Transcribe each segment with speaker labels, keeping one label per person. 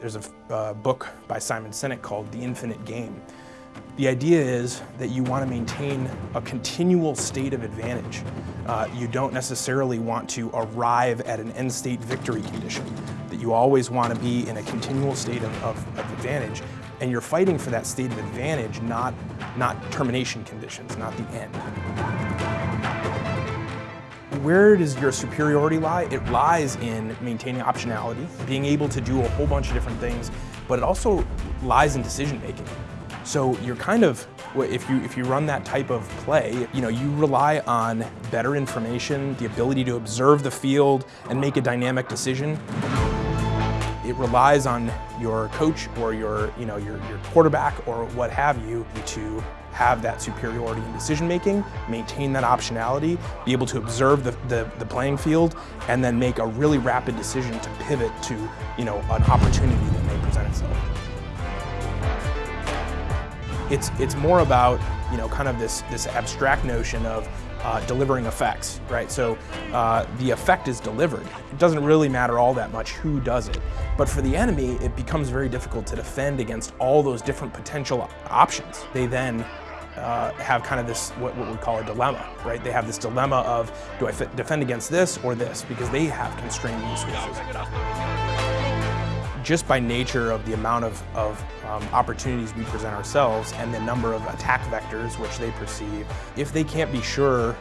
Speaker 1: There's a uh, book by Simon Sinek called The Infinite Game. The idea is that you want to maintain a continual state of advantage. Uh, you don't necessarily want to arrive at an end state victory condition, that you always want to be in a continual state of, of, of advantage and you're fighting for that state of advantage, not, not termination conditions, not the end. Where does your superiority lie? It lies in maintaining optionality, being able to do a whole bunch of different things, but it also lies in decision making. So you're kind of, if you, if you run that type of play, you know, you rely on better information, the ability to observe the field and make a dynamic decision. It relies on your coach or your, you know, your, your quarterback or what have you to have that superiority in decision making, maintain that optionality, be able to observe the, the, the, playing field, and then make a really rapid decision to pivot to you know, an opportunity that may present itself it's, it's more about, you know, kind of this, this abstract notion of uh, delivering effects, right? So uh, the effect is delivered. It doesn't really matter all that much who does it. But for the enemy, it becomes very difficult to defend against all those different potential options. They then uh, have kind of this, what, what, we call a dilemma, right? They have this dilemma of, do I defend against this or this? Because they have constrained resources just by nature of the amount of, of um, opportunities we present ourselves and the number of attack vectors which they perceive, if they can't be sure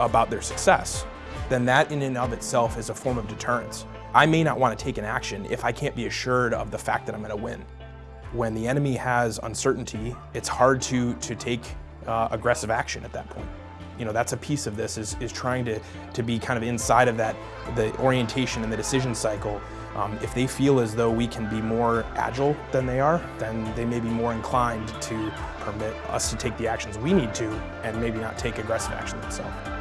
Speaker 1: about their success, then that in and of itself is a form of deterrence. I may not want to take an action if I can't be assured of the fact that I'm going to win. When the enemy has uncertainty, it's hard to, to take uh, aggressive action at that point. You know, that's a piece of this is, is trying to, to be kind of inside of that, the orientation and the decision cycle um, if they feel as though we can be more agile than they are, then they may be more inclined to permit us to take the actions we need to and maybe not take aggressive action themselves.